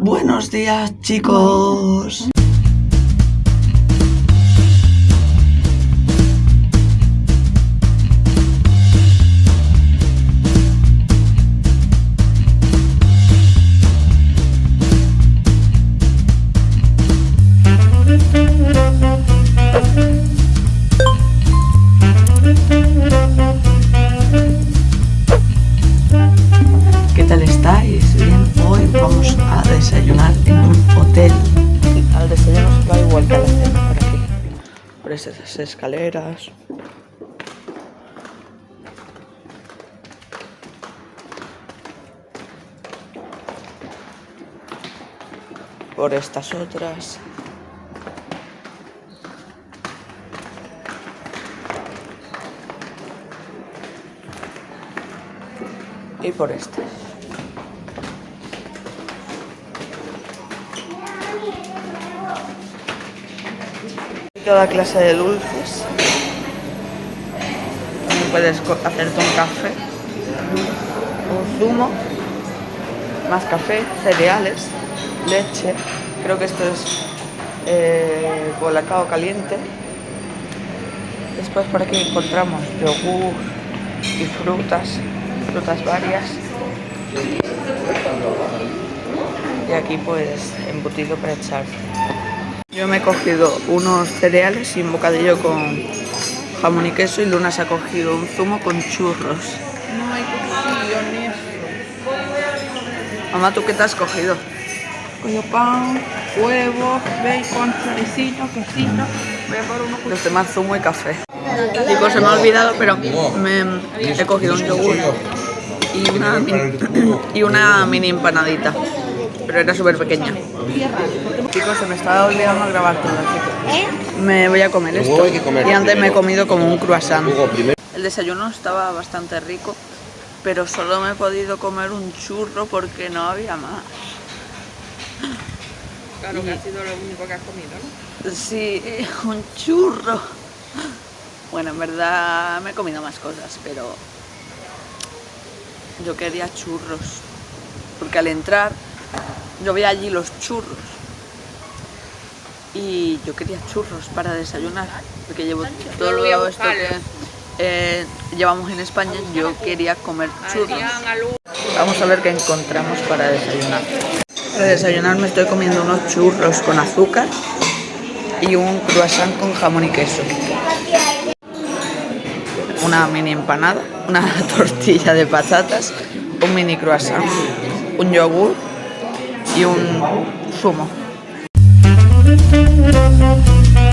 Buenos días, chicos. Esas escaleras. Por estas otras. y por estas. Toda clase de dulces. También puedes hacerte un café, un zumo, más café, cereales, leche. Creo que esto es eh, caliente. Después por aquí encontramos yogur y frutas, frutas varias. Y aquí pues embutido para echar. Yo me he cogido unos cereales y un bocadillo con jamón y queso y Luna se ha cogido un zumo con churros. No hay cogido ni eso. Mamá, ¿tú qué te has cogido? Cogido pan, huevos, bacon, choricito, quesito. Voy a por uno con Los demás zumo y café. Chicos, se me ha olvidado, pero me he cogido un yogur y una, mini, y una mini empanadita. Pero era súper pequeña. Chicos, se me estaba olvidando grabar todo, así que me voy a comer esto. Luego hay que comer Y antes me he comido como un croissant. El desayuno estaba bastante rico, pero solo me he podido comer un churro porque no había más. Claro que ha sido lo único que has comido, ¿no? Sí, un churro. Bueno, en verdad me he comido más cosas, pero yo quería churros. Porque al entrar yo vi allí los churros. Y yo quería churros para desayunar. Porque llevo todo a esto que buscarlos. eh, llevamos en España. Yo quería comer churros. Vamos a ver qué encontramos para desayunar. Para desayunar me estoy comiendo unos churros con azúcar y un croissant con jamón y queso. Una mini empanada, una tortilla de patatas, un mini croissant, un yogur y un zumo. Thank you.